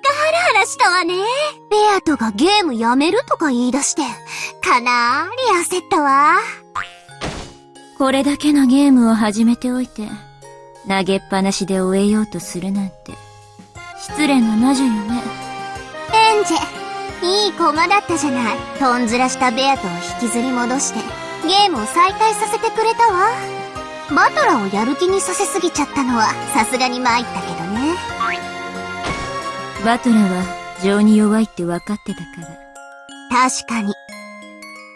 かハラハラしたわね。ベアトがゲームやめるとか言い出して、かなーり焦ったわ。これだけのゲームを始めておいて、投げっぱなしで終えようとするなんて、失礼な魔女よね。エンジェ、いい駒だったじゃない。とんずらしたベアトを引きずり戻して、ゲームを再開させてくれたわ。バトラをやる気にさせすぎちゃったのは、さすがに参ったけどね。バトラは情に弱いって分かってたから。確かに。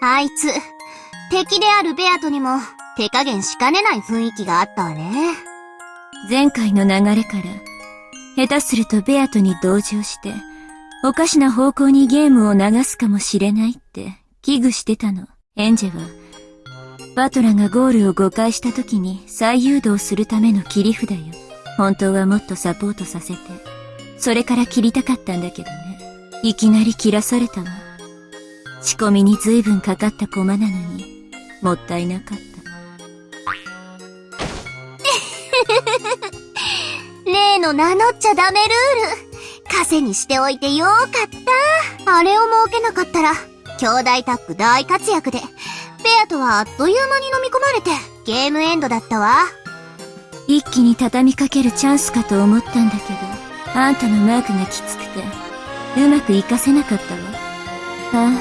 あいつ、敵であるベアトにも手加減しかねない雰囲気があったわね。前回の流れから、下手するとベアトに同情して、おかしな方向にゲームを流すかもしれないって危惧してたの。エンジェは、バトラがゴールを誤解した時に再誘導するための切り札よ。本当はもっとサポートさせて、それから切りたかったんだけどね。いきなり切らされたわ。仕込みに随分かかった駒なのに、もったいなかった。例の名乗っちゃダメルール。枷にしておいてよかった。あれを設けなかったら、兄弟タッグ大活躍で、ペアとはあっという間に飲み込まれて、ゲームエンドだったわ。一気に畳みかけるチャンスかと思ったんだけど、あんたのマークがきつくて、うまく活かせなかったわ。あ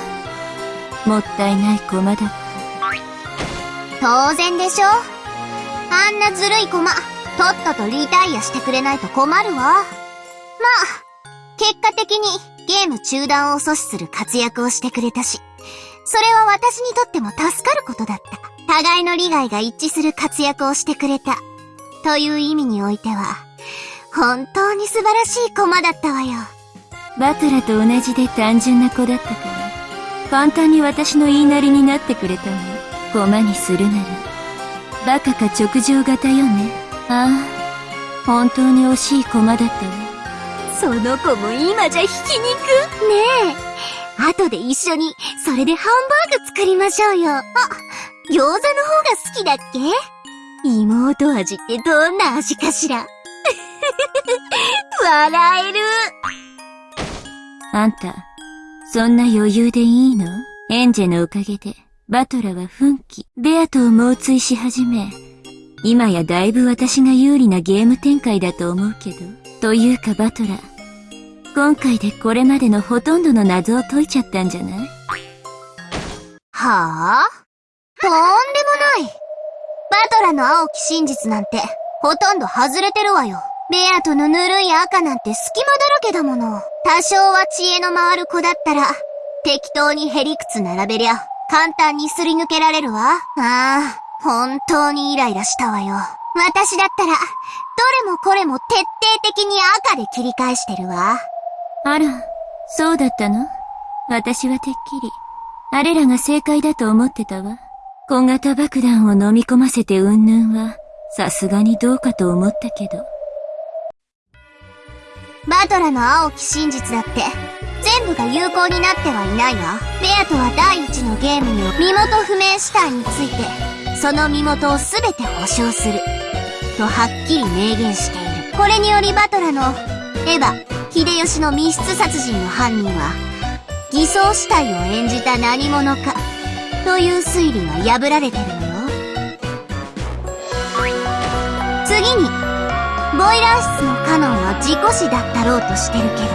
あ、もったいない駒だった。当然でしょあんなずるい駒、とっととリタイアしてくれないと困るわ。まあ、結果的にゲーム中断を阻止する活躍をしてくれたし、それは私にとっても助かることだった。互いの利害が一致する活躍をしてくれた。という意味においては、本当に素晴らしい駒だったわよ。バトラと同じで単純な子だったから、簡単に私の言いなりになってくれたの。駒にするなら、バカか直情型よね。ああ、本当に惜しい駒だったわ。その子も今じゃひき肉ねえ。後で一緒に、それでハンバーグ作りましょうよ。あ、餃子の方が好きだっけ？妹味ってどんな味かしら笑える。あんた、そんな余裕でいいの？エンジェのおかげで、バトラは奮起、ベアと猛追し始め、今やだいぶ私が有利なゲーム展開だと思うけど。というかバトラ、今回でこれまでのほとんどの謎を解いちゃったんじゃない？はあ？とんでもない。バトラの青き真実なんて、ほとんど外れてるわよ。ベアとのぬるい赤なんて隙間だらけだもの。多少は知恵の回る子だったら、適当にヘリクツ並べりゃ、簡単にすり抜けられるわ。ああ、本当にイライラしたわよ。私だったら、どれもこれも徹底的に赤で切り返してるわ。あら、そうだったの？私はてっきり、あれらが正解だと思ってたわ。小型爆弾を飲み込ませてうんぬんは、さすがにどうかと思ったけど。バトラの青き真実だって、全部が有効になってはいないわ。ベアとは第一のゲームの身元不明死体について、その身元を全て保証する。とはっきり明言している。これによりバトラの、エヴァ、秀吉の密室殺人の犯人は、偽装死体を演じた何者か、という推理は破られてるのよ。次に、ボイラー室のカノンは事故死だったろうとしてるけど。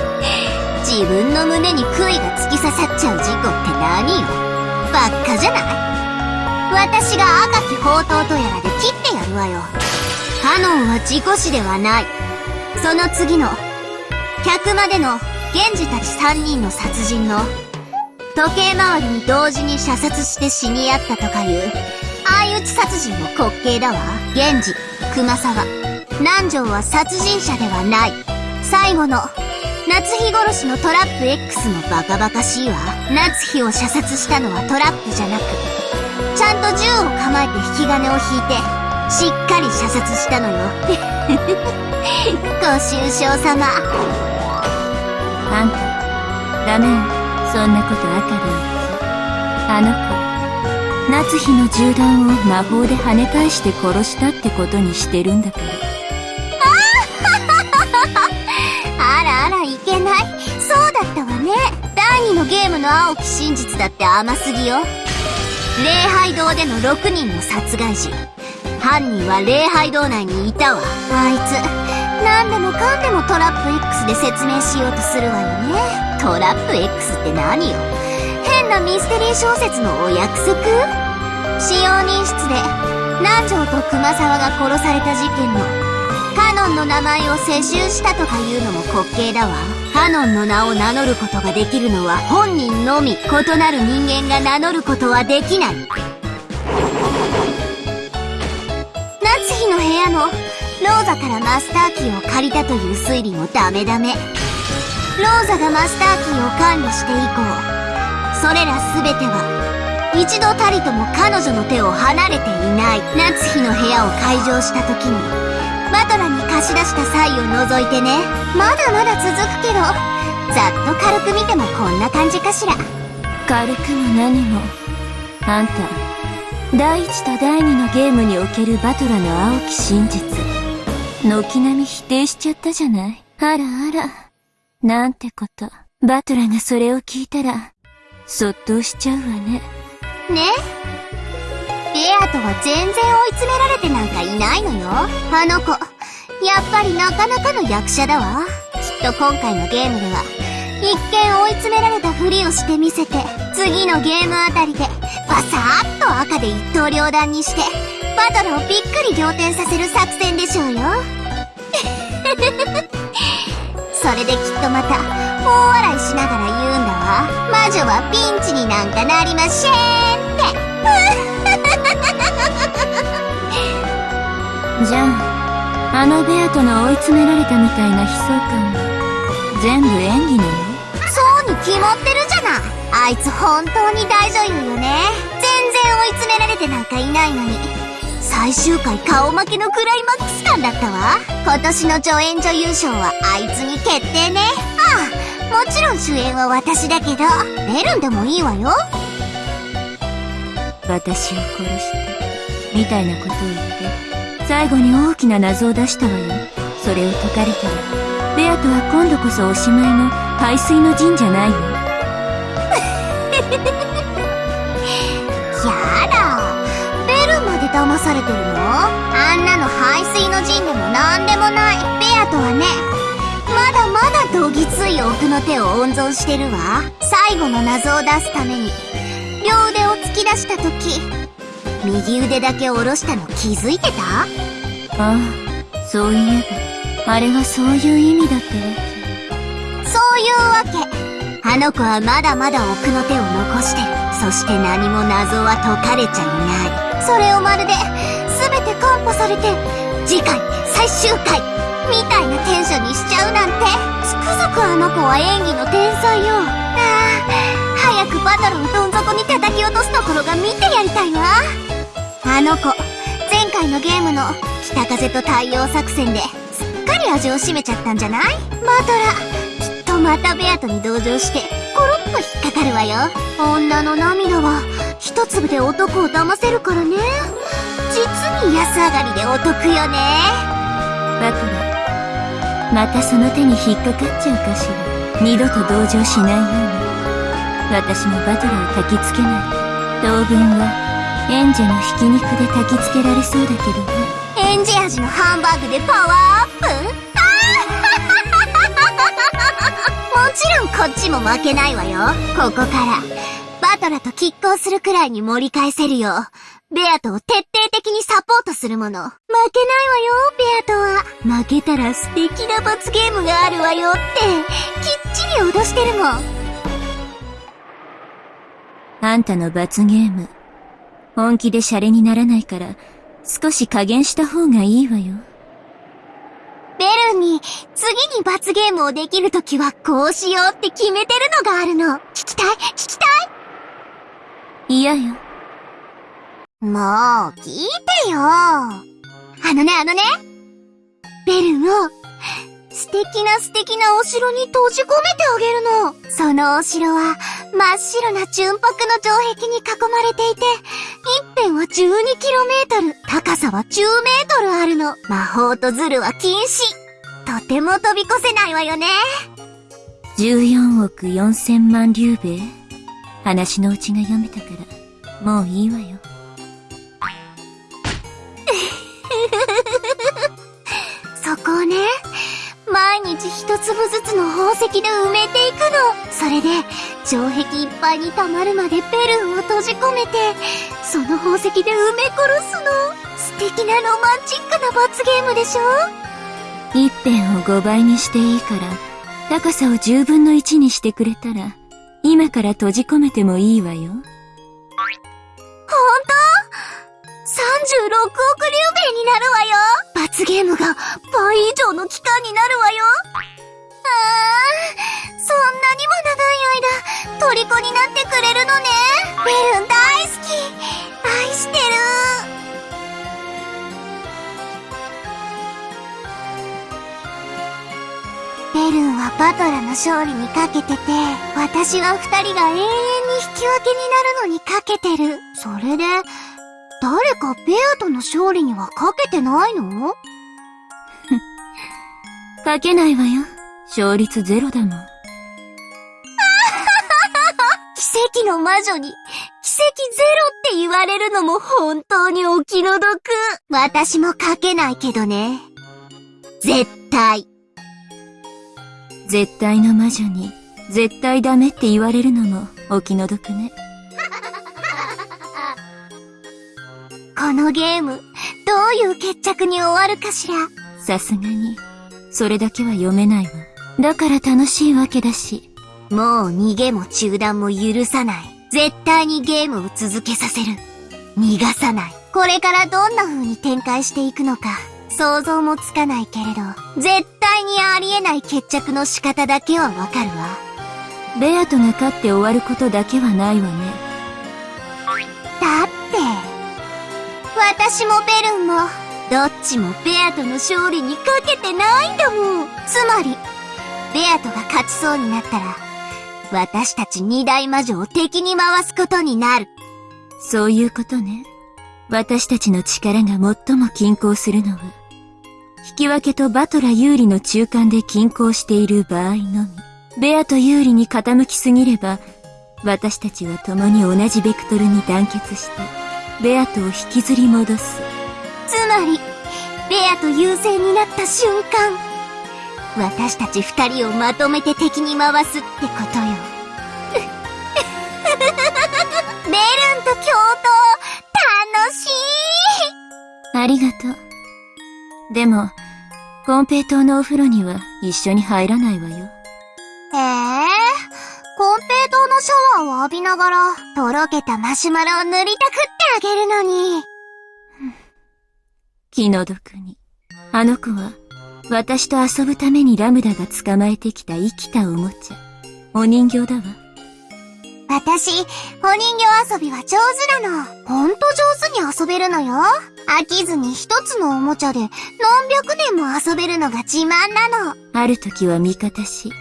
自分の胸に杭が突き刺さっちゃう事故って何よばっかじゃない？私が赤き宝刀とやらで切ってやるわよ。カノンは事故死ではない。その次の、客までの源氏たち3人の殺人の、時計回りに同時に射殺して死に合ったとかいう、相打ち殺人の滑稽だわ。源氏、熊沢、南條は殺人者ではない。最後の、夏日殺しのトラップ X もバカバカしいわ。夏日を射殺したのはトラップじゃなく、ちゃんと銃を構えて引き金を引いて、しっかり射殺したのよ。ご愁傷様。あんた、ダメよ。そんなこと赤で言って。あの子、夏日の銃弾を魔法で跳ね返して殺したってことにしてるんだから。あらいけない。そうだったわね。第2のゲームの青き真実だって甘すぎよ。礼拝堂での6人の殺害時、犯人は礼拝堂内にいたわ。あいつ、何でもかんでもトラップ X で説明しようとするわよね。トラップ X って何よ？変なミステリー小説のお約束？使用人室で南條と熊沢が殺された事件のカノンの名前を世襲したとかいうのも滑稽だわ。カノンの名を名乗ることができるのは本人のみ。異なる人間が名乗ることはできない。夏日の部屋のローザからマスターキーを借りたという推理もダメダメ。ローザがマスターキーを管理して以降それら全ては一度たりとも彼女の手を離れていない。夏日の部屋を開場した時に。バトラに貸し出した際を除いてね。まだまだ続くけど。ざっと軽く見てもこんな感じかしら。軽くも何も。あんた第一と第二のゲームにおけるバトラの青き真実。軒並み否定しちゃったじゃない。あらあら。なんてこと。バトラがそれを聞いたらそっとしちゃうわね。ね。ベアとは全然追い詰められてなんかいないのよ。あの子やっぱりなかなかの役者だわ。きっと今回のゲームでは一見追い詰められたふりをしてみせて次のゲームあたりでバサーッと赤で一刀両断にしてバトルをびっくり仰天させる作戦でしょうよ。それできっとまた大笑いしながら言うんだ。わ魔女はピンチになんかなりませんってじゃあ、あのベアとの追い詰められたみたいな悲壮感。は、全部演技なの。そうに決まってるじゃない。あいつ本当に大女優よね。全然追い詰められてなんかいないのに。最終回顔負けのクライマックス。感だったわ。今年の助演女優賞はあいつに決定ね。ああもちろん主演は私だけどベルンでもいいわよ。私を殺してみたいなことを言って最後に大きな謎を出したわよ。それを解かれたらベアとは今度こそおしまいの排水の陣じゃないよ 騙されてるの？あんなの排水の陣でもなんでもない。ベアとはね。まだまだどぎつい奥の手を温存してるわ。最後の謎を出すために。両腕を突き出した時右腕だけ下ろしたの気づいてた？ああそういえばあれはそういう意味だったわそういうわけ。あの子はまだまだ奥の手を残してる。そして何も謎は解かれちゃいないそれをまるで全て完歩されて次回最終回みたいなテンションにしちゃうなんて。つくづくあの子は演技の天才よ。ああ早くバトルをどん底に叩き落とすところが見てやりたいわあの子前回のゲームの北風と太陽作戦ですっかり味を占めちゃったんじゃない？バトラきっとまたベアトに同情してコロッと引っかかるわよ。女の涙は一粒で男を騙せるからね。実に安上がりでお得よね。バトラまたその手に引っかかっちゃうかしら。二度と同情しないように。私もバトラを焚きつけない。当分はエンジェのひき肉で焚きつけられそうだけどね。エンジ味のハンバーグでパワーアップ？もちろんこっちも負けないわよ。ここからバトラと拮抗するくらいに盛り返せるよ。うベアトを徹底的にサポートするもの。負けないわよベアトは。負けたら素敵な罰ゲームがあるわよって。きっちり脅してるもん。あんたの罰ゲーム本気でシャレにならないから、少し加減した方がいいわよ。ベルに、次に罰ゲームをできるときはこうしようって決めてるのがあるの。聞きたい？聞きたい？嫌よ。もう、聞いてよ。あのねあのね。ベルを、素敵な素敵なお城に閉じ込めてあげるの。そのお城は、真っ白な純白の城壁に囲まれていて、一辺は 12km、高さは 10m あるの。魔法とズルは禁止。とても飛び越せないわよね。14億4千万竜兵話のうちが読めたから、もういいわよ。そこをね、毎日一粒ずつの宝石で埋めていくの。それで、城壁いっぱいに溜まるまでベルンを閉じ込めて、その宝石で埋め殺すの。素敵なロマンチックな罰ゲームでしょ？一辺を5倍にしていいから、高さを10分の1にしてくれたら、今から閉じ込めてもいいわよ。本当 ?36 億竜兵になるわよ罰ゲームが倍以上の期間になるわよあー、そんなにも長い間、虜になってくれるのねベルン大好きベルンはバトラの勝利にかけてて、私は二人が永遠に引き分けになるのにかけてる。それで、誰かベアとの勝利にはかけてないの？かけないわよ。勝率ゼロだもん。奇跡の魔女に、奇跡ゼロって言われるのも本当にお気の毒。私もかけないけどね。絶対。絶対の魔女に、絶対ダメって言われるのもお気の毒ね。このゲーム、どういう決着に終わるかしら？さすがに、それだけは読めないわ。だから楽しいわけだし。もう逃げも中断も許さない。絶対にゲームを続けさせる。逃がさない。これからどんな風に展開していくのか、想像もつかないけれど、絶対にありえない決着の仕方だけはわかるわ。ベアトが勝って終わることだけはないわね。だって、私もベルンも、どっちもベアとの勝利にかけてないんだもん。つまり、ベアとが勝ちそうになったら、私たち二大魔女を敵に回すことになる。そういうことね。私たちの力が最も均衡するのは、引き分けとバトラ有利の中間で均衡している場合のみ。ベアと有利に傾きすぎれば、私たちは共に同じベクトルに団結して、ベアとを引きずり戻す。つまり、ベアと優勢になった瞬間、私たち二人をまとめて敵に回すってことよ。ベルンと共闘、楽しいありがとう。でも、コンペイ島のお風呂には一緒に入らないわよ。ええコンペイトのシャワーを浴びながら、とろけたマシュマロを塗りたくってあげるのに。気の毒に。あの子は、私と遊ぶためにラムダが捕まえてきた生きたおもちゃ。お人形だわ。私、お人形遊びは上手なの。ほんと上手に遊べるのよ。飽きずに一つのおもちゃで何百年も遊べるのが自慢なの。ある時は味方し、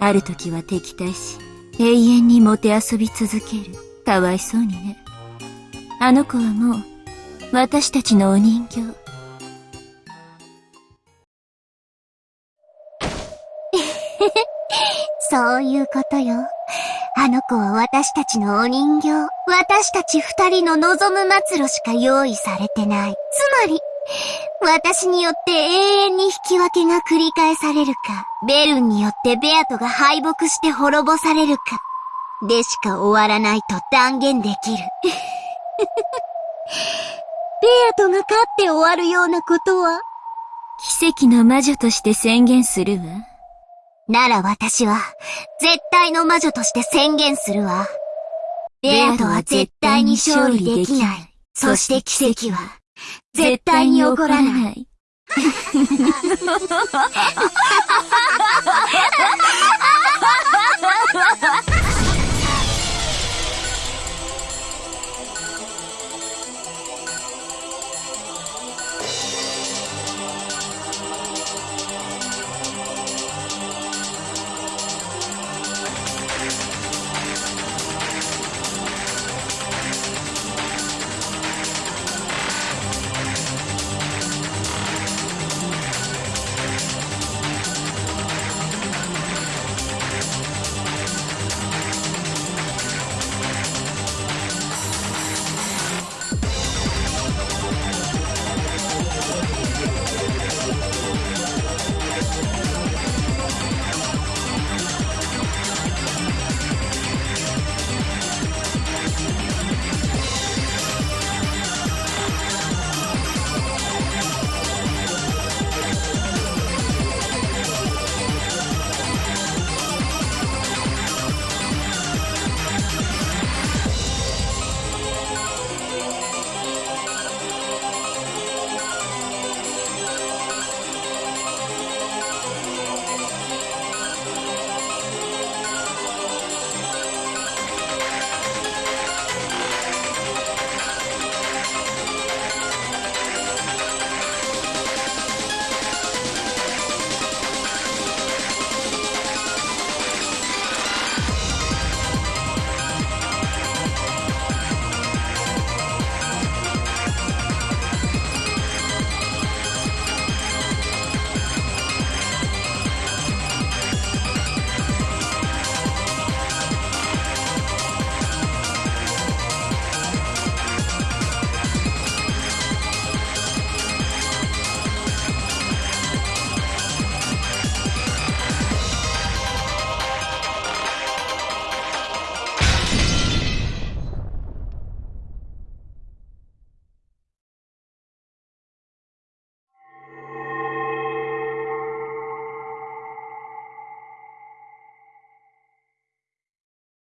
ある時は敵対し、永遠にもて遊び続ける。かわいそうにね。あの子はもう、私たちのお人形。そういうことよ。あの子は私たちのお人形。私たち二人の望む末路しか用意されてない。つまり、私によって永遠に引き分けが繰り返されるか、ベルンによってベアトが敗北して滅ぼされるか、でしか終わらないと断言できる。ベアトが勝って終わるようなことは、奇跡の魔女として宣言するわ。なら私は、絶対の魔女として宣言するわ。レアとは絶対に勝利できない。そして奇跡は、絶対に起こらな。い。